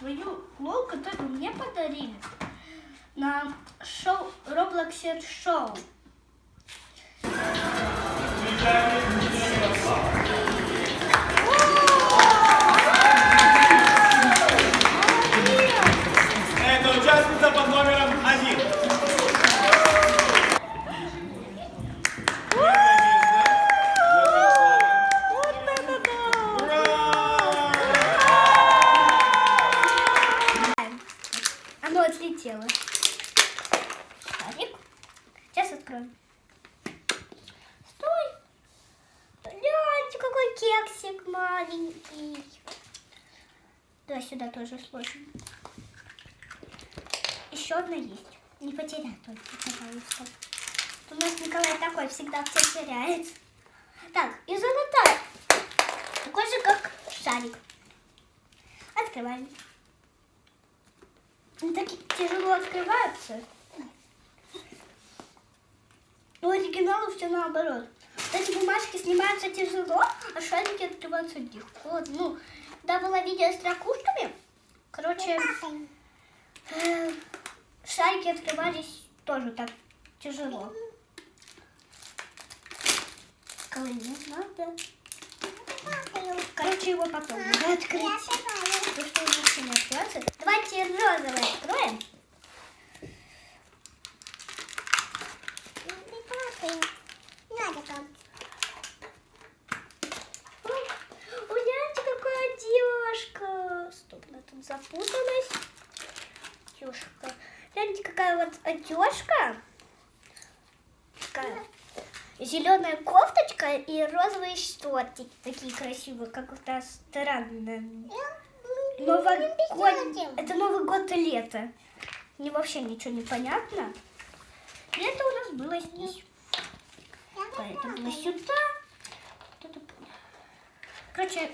свою лол, которую мне подарили на шоу Roblox шоу. Это участница под номером один. Вот это да! Ура! Оно отлетело. Шарик. Откроем. Стой! Гляньте, какой кексик маленький. Давай сюда тоже сложим. Еще одна есть. Не потеряй только, пожалуйста. У нас Николай такой всегда все теряет. Так, и золотая. Такой же, как шарик. Открываем. Они так тяжело открываются. У оригинала все наоборот. Вот эти бумажки снимаются тяжело, а шарики открываются легко. Ну, да, было видео с ракушками. Короче, э, шарики открывались тоже так тяжело. Кого не надо. Короче, его потом надо открыть. Потому что он вообще не откроется. Давайте розовый откроем. Ой, гляньте, какая одежка. Стоп, она тут запуталась. Гляньте, какая вот одежка. Такая зеленая кофточка и розовые шортики. Такие красивые, как у нас странные. Новогодний. Это Новый год и лето. Мне вообще ничего не понятно. Лето у нас было здесь. Поэтому сюда. Короче,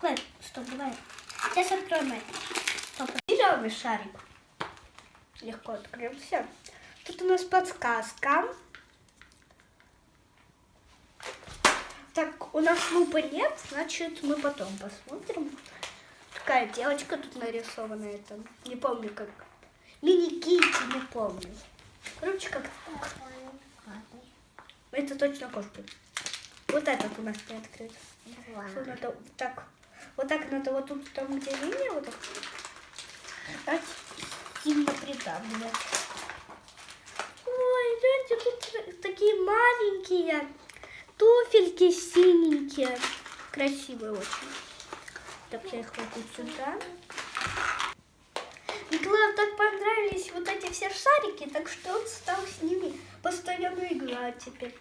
Клэр, стоп, давай. Сейчас откроем это. Стоп. Зеленый шарик. Легко открылся. Тут у нас подсказка. Так, у нас лупы нет, значит, мы потом посмотрим. Такая девочка тут нарисована, это, не помню как. Мини-кити, не помню. Короче, как это точно кошка. Вот этот у нас не открыт. Что надо вот так. Вот так надо вот тут, там где линия, вот так. Так, придавливать. Ой, гляньте, тут такие маленькие туфельки синенькие. Красивые очень. Так, я их кладу сюда. Николаю так понравились вот эти все шарики, так что он стал с ними постоянно играть теперь.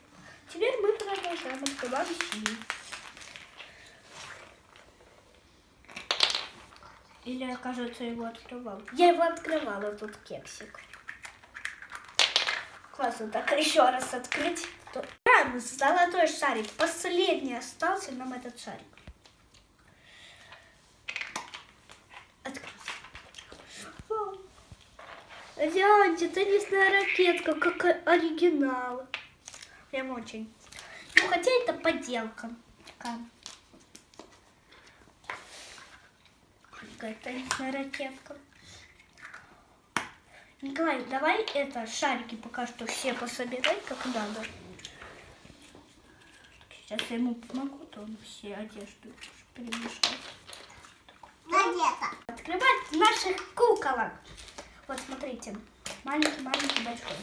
Теперь мы продолжаем открывать синий. Или кажется, его открывала. Я его открывала, тут кексик. Классно, так еще раз открыть. То- А, золотой шарик. Последний остался нам этот шарик. Гляньте, теннисная ракетка, как оригинал. Прям очень. Ну, хотя это подделка. Такая. Какая теннисная ракетка. Николай, давай это шарики пока что все пособирай, как надо. Сейчас я ему помогу, то он все одежду перемешает. Открывать наших куколок. Вот смотрите, маленький, маленький, большой.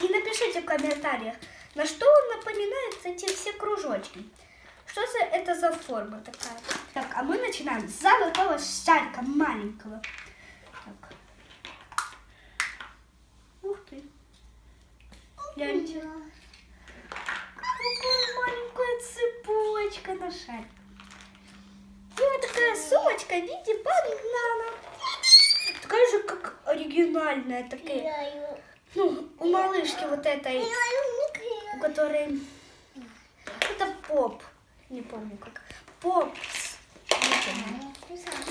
И напишите в комментариях, на что он напоминает эти все кружочки. Что за это за форма такая? Так, а мы начинаем с золотого шарика маленького. Так. Ух ты. Гляньте. Какая маленькая цепочка на шаре. И вот такая сумочка в виде банана. Такая же, как оригинальная. Такая, ну, у малышки вот этой, у которой... Это поп. Не помню как. Поп. Не помню.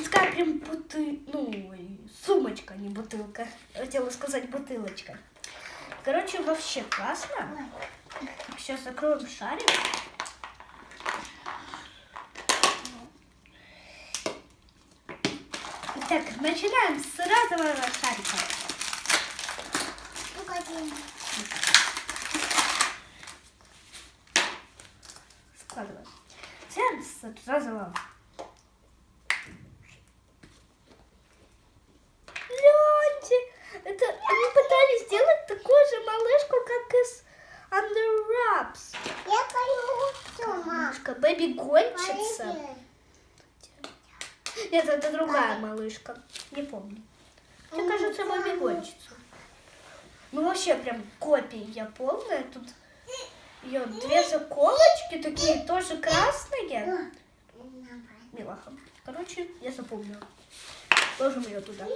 Такая прям бутыль... Ну, сумочка, не бутылка. Хотела сказать бутылочка. Короче, вообще классно. Сейчас закроем шарик. Так, начинаем с розового шарика. Складываем. Начинаем с розового. Гляньте, это они пытались сделать такую же малышку, как из Under Wraps. Я дома. Малышка Бэби Гонщица. Нет, это другая малышка. Не помню. Мне кажется, Бэби Гонщица. Ну вообще прям копия я полная. Тут ее две заколочки такие тоже красные. Милаха. Короче, я запомнила. Ложим ее туда.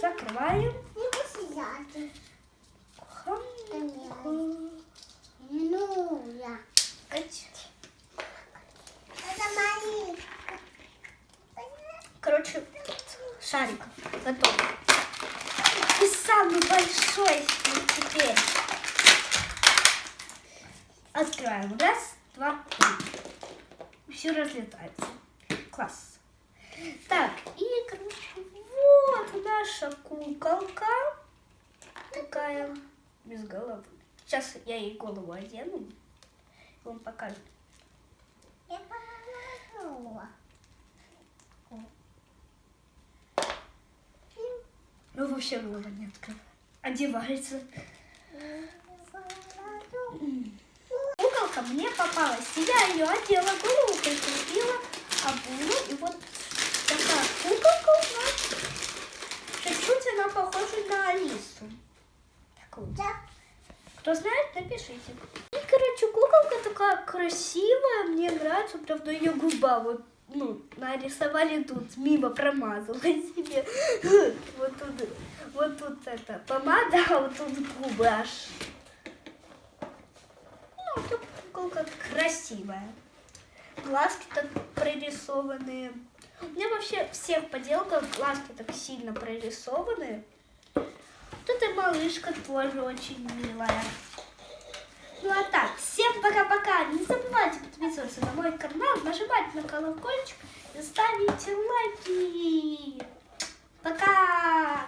Закрываем. Ну. Короче, шарик готов. И самый большой теперь. Открываем. Раз, два, три. Все разлетается. Класс. Так, и, короче, вот наша куколка. Такая без головы. Сейчас я ей голову одену. и Вам покажу. Ну, вообще голова не открыта. Одевается. Мне попалась. Я ее одела, голову прикрепила, обула. И вот такая куколка у нас. Чуть-чуть она похожа на Алису. Так вот. Да. Кто знает, напишите. И, короче, куколка такая красивая, мне нравится, правда, ее губа вот, ну, нарисовали тут, мимо промазала себе. Вот тут, вот тут это помада, а вот тут губы аж. Ну, тут куколка красивая. Глазки так прорисованные. У меня вообще всех поделках глазки так сильно прорисованы. Тут и малышка тоже очень милая. Ну а так, всем пока-пока. Не забывайте подписываться на мой канал, нажимать на колокольчик и ставить лайки. Пока!